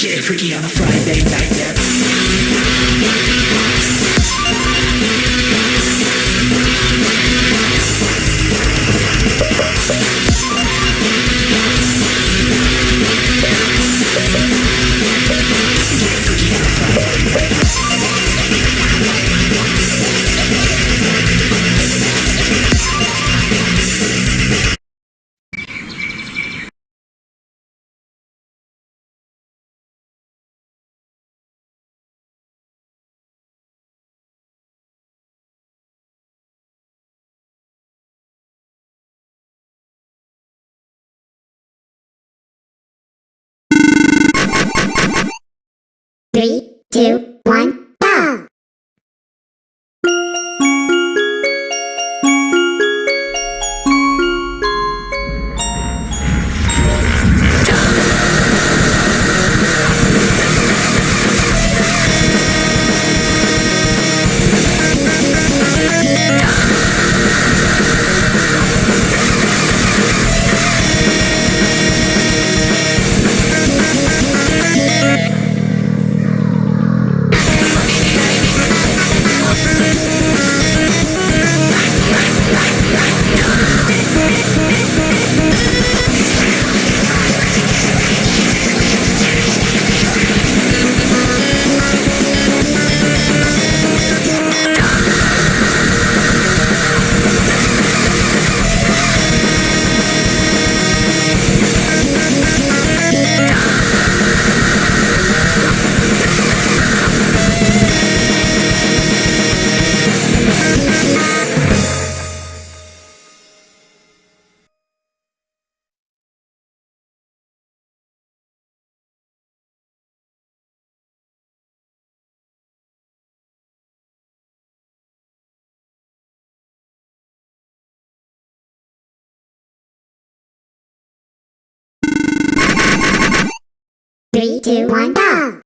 Get freaky on a Friday night. Three, two, one, Three, two, one, go!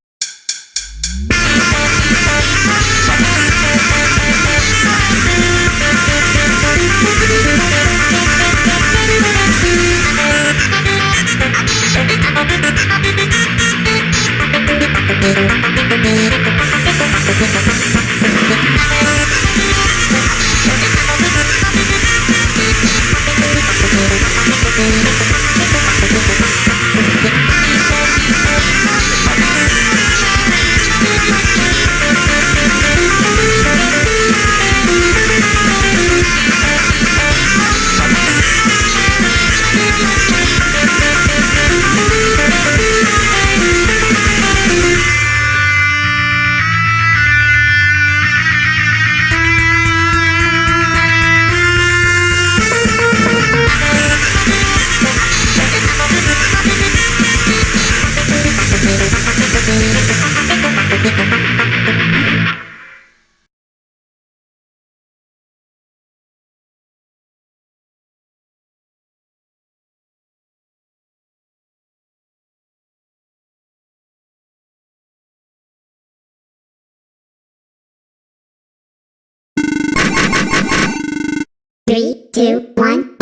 Three, two, one,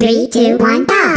Three, two, one, go!